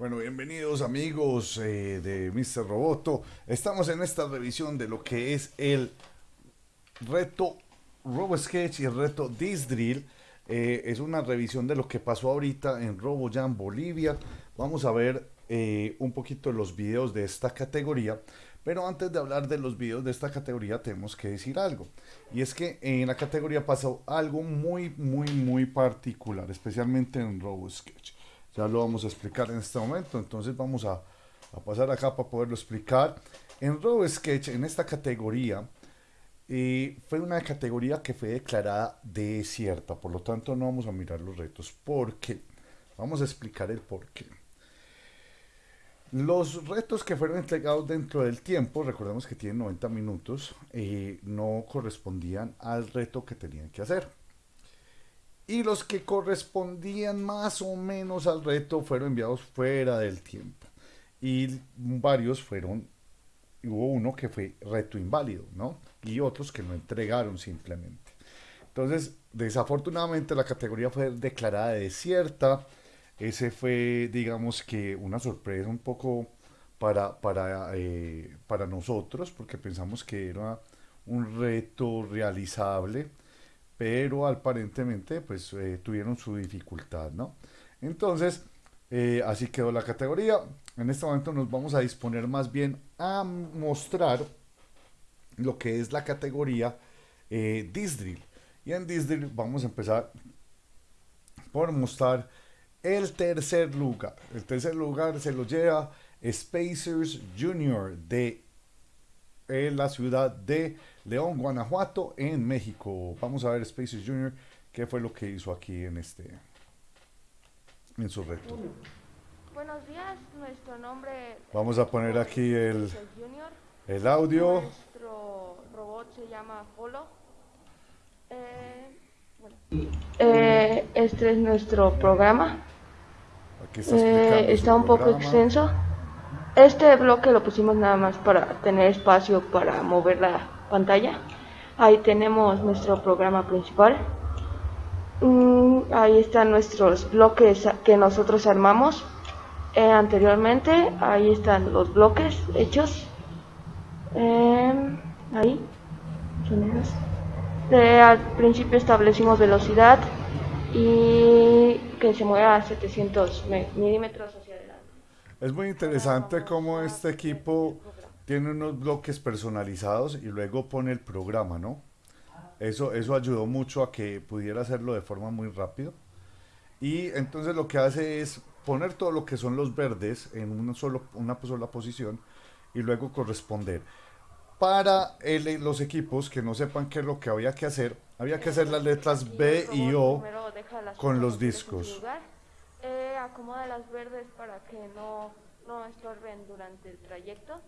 Bueno, bienvenidos amigos eh, de Mr. Roboto. Estamos en esta revisión de lo que es el reto RoboSketch y el reto Disdrill. Eh, es una revisión de lo que pasó ahorita en RoboJam Bolivia. Vamos a ver eh, un poquito los videos de esta categoría. Pero antes de hablar de los videos de esta categoría tenemos que decir algo. Y es que en la categoría pasó algo muy, muy, muy particular, especialmente en RoboSketch. Ya lo vamos a explicar en este momento, entonces vamos a, pasar acá para poderlo explicar. En RoboSketch, en esta categoría, eh, fue una categoría que fue declarada desierta, por lo tanto no vamos a mirar los retos. ¿Por qué? Vamos a explicar el por qué. Los retos que fueron entregados dentro del tiempo, recordemos que tienen 90 minutos, eh, no correspondían al reto que tenían que hacer y los que correspondían más o menos al reto fueron enviados fuera del tiempo. Y varios fueron, hubo uno que fue reto inválido, ¿no? Y otros que no entregaron simplemente. Entonces, desafortunadamente la categoría fue declarada desierta. Ese fue, digamos que, una sorpresa un poco para, para, eh, para nosotros, porque pensamos que era un reto realizable pero aparentemente pues eh, tuvieron su dificultad, ¿no? Entonces, eh, así quedó la categoría. En este momento nos vamos a disponer más bien a mostrar lo que es la categoría eh, Disdrill. Y en Disdrill vamos a empezar por mostrar el tercer lugar. El tercer lugar se lo lleva Spacers Junior de la ciudad de León, Guanajuato, en México. Vamos a ver Spaces Junior, qué fue lo que hizo aquí en este, en su reto. Buenos días, nuestro nombre. Vamos a poner aquí el, el audio. Nuestro robot se llama Polo. Eh, eh, este es nuestro programa. Aquí está, eh, está un poco extenso. Este bloque lo pusimos nada más para tener espacio para mover la pantalla. Ahí tenemos nuestro programa principal. Mm, ahí están nuestros bloques que nosotros armamos eh, anteriormente. Ahí están los bloques hechos. Em, ahí. al principio establecimos velocidad y que se mueva a 700 milímetros es muy interesante cómo este equipo tiene unos bloques personalizados y luego pone el programa, ¿no? Eso, eso ayudó mucho a que pudiera hacerlo de forma muy rápida. Y entonces lo que hace es poner todo lo que son los verdes en una, solo, una sola posición y luego corresponder. Para los equipos que no sepan qué es lo que había que hacer, había que hacer las letras B y O con los discos acomoda las verdes para que no, no estorben durante el trayecto.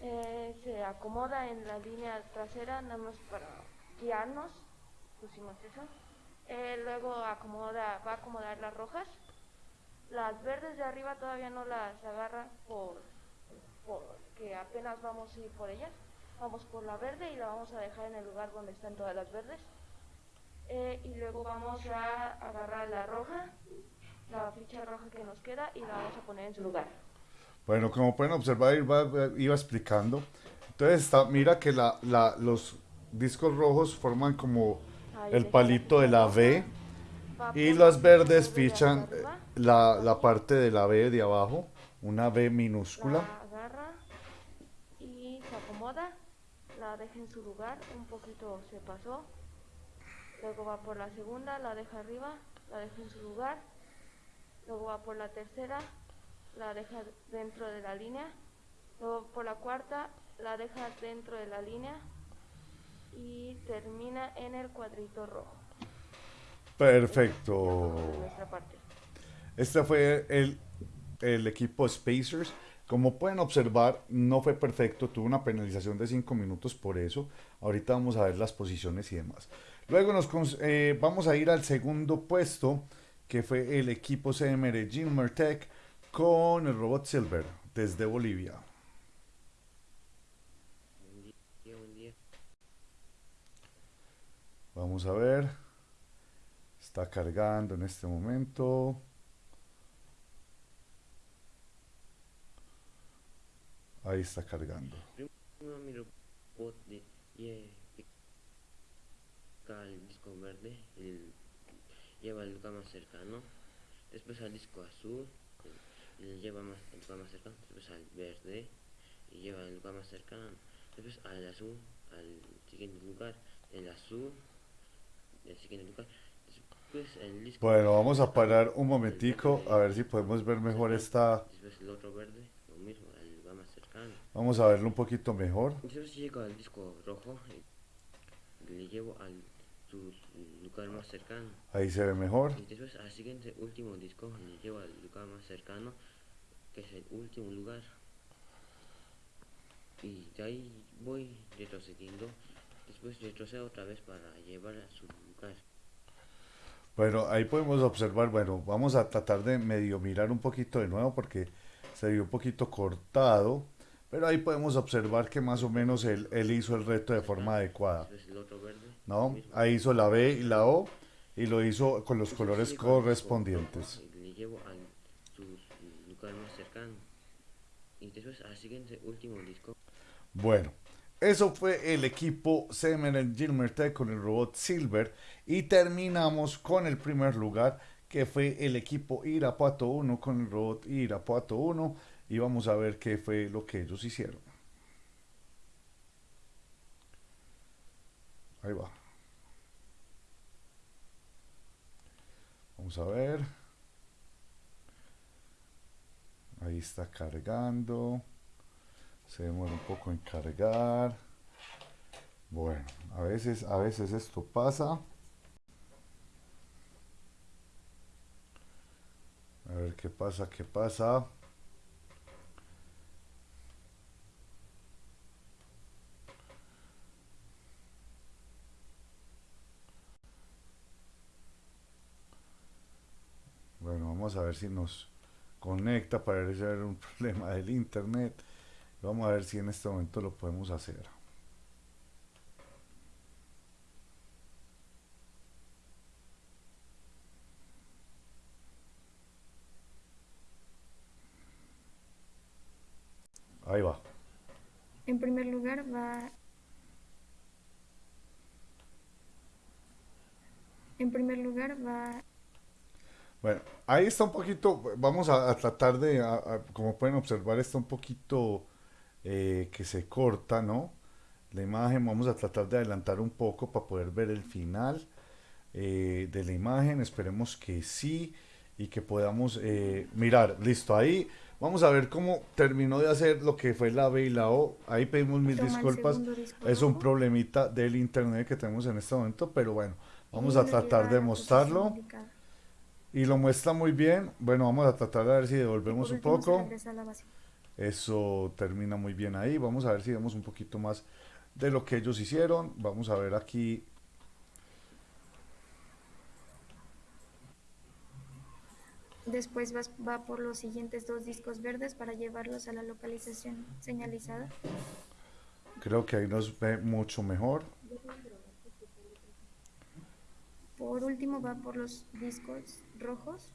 Eh, se acomoda en la línea trasera, nada más para guiarnos, pusimos eso. Eh, luego acomoda, va a acomodar las rojas. Las verdes de arriba todavía no las agarra por, porque apenas vamos a ir por ellas. Vamos por la verde y la vamos a dejar en el lugar donde están todas las verdes. Eh, y luego vamos a agarrar la roja, la ficha roja que nos queda y la vamos a poner en su lugar. Bueno, como pueden observar, iba, iba explicando. Entonces, está, mira que la, la, los discos rojos forman como el palito de la V y las verdes fichan la, la, parte de la V de abajo, una V minúscula. La agarra y se acomoda, la deja en su lugar, un poquito se pasó, luego va por la segunda, la deja arriba, la deja en su lugar, luego va por la tercera, la deja dentro de la línea, luego por la cuarta, la deja dentro de la línea y termina en el cuadrito rojo. Perfecto. Este fue el, el equipo Spacers. Como pueden observar, no fue perfecto, tuvo una penalización de 5 minutos por eso. Ahorita vamos a ver las posiciones y demás. Luego nos eh, vamos a ir al segundo puesto, que fue el equipo C de Medellín Mertec con el robot Silver desde Bolivia. Vamos a ver. Está cargando en este momento. Ahí está cargando. el lleva el lugar más cercano, después al disco azul, el- y lleva más, el lugar más cercano, después al verde, y lleva el lugar más cercano, después al azul, al siguiente lugar, el azul, el siguiente lugar, después el disco Bueno, vamos a parar un momentico a ver si podemos ver mejor esta... después el otro verde, lo mismo, al lugar más cercano. Vamos a verlo un poquito mejor. Entonces llego al disco rojo y le llevo al su lugar más cercano. Ahí se ve mejor. Y después al siguiente último disco le llevo al lugar más cercano, que es el último lugar. Y de ahí voy retrocediendo. Después retrocedo otra vez para llevar a su lugar. Bueno, ahí podemos observar, bueno, vamos a tratar de medio mirar un poquito de nuevo porque se vio un poquito cortado, pero ahí podemos observar que más o menos él, él hizo el reto de forma adecuada, Después el otro verde. lo ¿no? Ahí hizo la B y la O y lo hizo con los colores correspondientes. Le llevo al su lugar más cercano. Y después al siguiente último disco Bueno, eso fue el equipo Semen Gilmer Tech con el robot Silver y terminamos con el primer lugar que fue el equipo Irapuato 1 con el robot Irapuato 1 y vamos a ver qué fue lo que ellos hicieron. Ahí va. Vamos a ver. Ahí está cargando. Se demora un poco en cargar. Bueno, a veces, a veces esto pasa. A ver qué pasa, qué pasa. Bueno, vamos a ver si nos conecta. Parece haber un problema del internet. Vamos a ver si en este momento lo podemos hacer. Ahí va. En primer lugar va... En primer lugar va... Bueno, ahí está un poquito, vamos a, a tratar de, a- a- como pueden observar, está un poquito eh, que se corta, ¿no? La imagen, vamos a tratar de adelantar un poco para poder ver el final eh, de la imagen, esperemos que sí y que podamos eh, mirar, listo, ahí vamos a ver cómo terminó de hacer lo que fue la B y la O, ahí pedimos mil toma disculpas, es un problemita del internet que tenemos en este momento, pero bueno, vamos a tratar de posición mostrarlo. Y lo muestra muy bien. Bueno, vamos a tratar de ver si devolvemos un poco. Eso termina muy bien ahí. Vamos a ver si vemos un poquito más de lo que ellos hicieron. Vamos a ver aquí. Después vas- va por los siguientes dos discos verdes para llevarlos a la localización señalizada. Creo que ahí nos ve mucho mejor. Por último va por los discos rojos.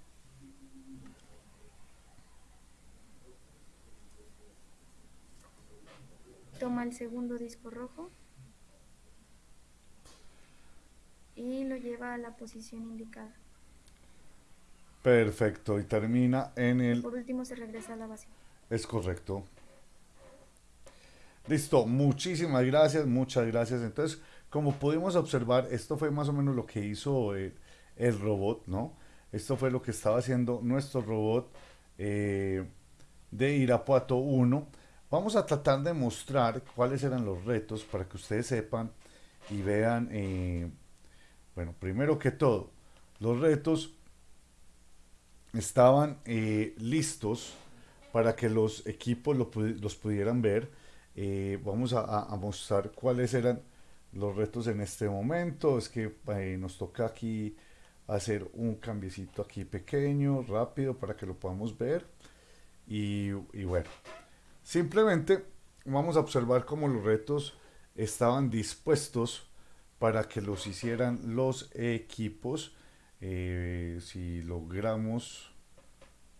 Toma el segundo disco rojo y lo lleva a la posición indicada. Perfecto. Y termina en el... Por último se regresa a la base. Es correcto. Listo. Muchísimas gracias. Muchas gracias. Entonces, como pudimos observar, esto fue más o menos lo que hizo el, el robot, ¿no? Esto fue lo que estaba haciendo nuestro robot eh, de Irapuato 1. Vamos a tratar de mostrar cuáles eran los retos para que ustedes sepan y vean, eh, bueno, primero que todo, los retos estaban eh, listos para que los equipos lo los pudieran ver. Eh, vamos a mostrar cuáles eran los retos en este momento. Es que eh, nos toca aquí hacer un cambiecito aquí pequeño, rápido, para que lo podamos ver. Y, y bueno, simplemente vamos a observar cómo los retos estaban dispuestos para que los hicieran los equipos. Eh, si logramos,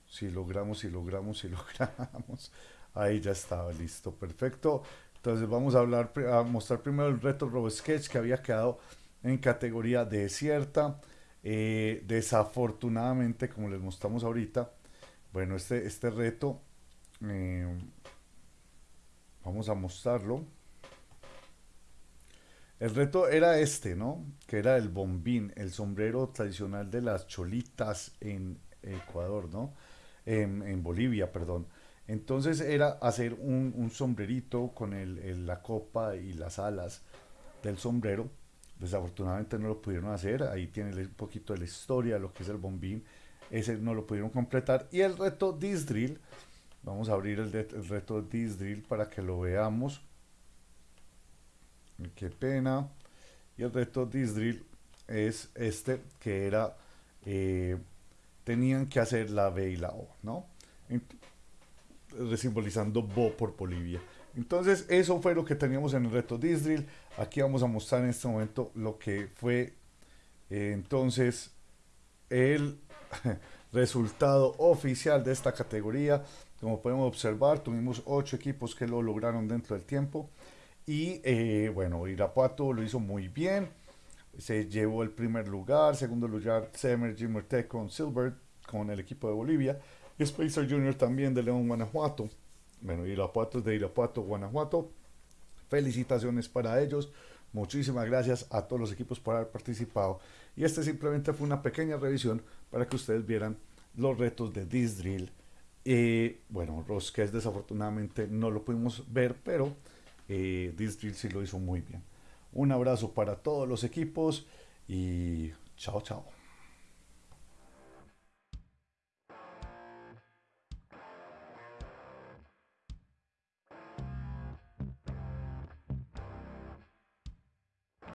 si logramos, si logramos, si logramos. Ahí ya estaba listo, perfecto. Entonces vamos a hablar, a mostrar primero el reto RoboSketch que había quedado en categoría desierta. Eh, desafortunadamente, como les mostramos ahorita, bueno, este, este reto, eh, vamos a mostrarlo. El reto era este, ¿no? Que era el bombín, el sombrero tradicional de las cholitas en Ecuador, ¿no? En, Bolivia, perdón. Entonces era hacer un, sombrerito con la copa y las alas del sombrero. Desafortunadamente no lo pudieron hacer. Ahí tiene un poquito de la historia, lo que es el bombín. Ese no lo pudieron completar. Y el reto Disdrill. Vamos a abrir el, el reto Disdrill para que lo veamos. Qué pena. Y el reto Disdrill es este que era, eh, tenían que hacer la B y la O, ¿no? Simbolizando Bo por Bolivia. Entonces eso fue lo que teníamos en el reto Disdrill. Aquí vamos a mostrar en este momento lo que fue eh, entonces el resultado oficial de esta categoría. Como podemos observar, tuvimos ocho equipos que lo lograron dentro del tiempo. Y eh, bueno, Irapuato lo hizo muy bien. Se llevó el primer lugar. Segundo lugar, Semer Jimmer Tech con Silver, con el equipo de Bolivia. Y Spacer Junior también de León, Guanajuato. Bueno, Irapuato es de Irapuato, Guanajuato. Felicitaciones para ellos. Muchísimas gracias a todos los equipos por haber participado. Y este simplemente fue una pequeña revisión para que ustedes vieran los retos de this drill. Eh, bueno, Rosquez desafortunadamente no lo pudimos ver, pero eh, Drill sí lo hizo muy bien. Un abrazo para todos los equipos y chao, chao.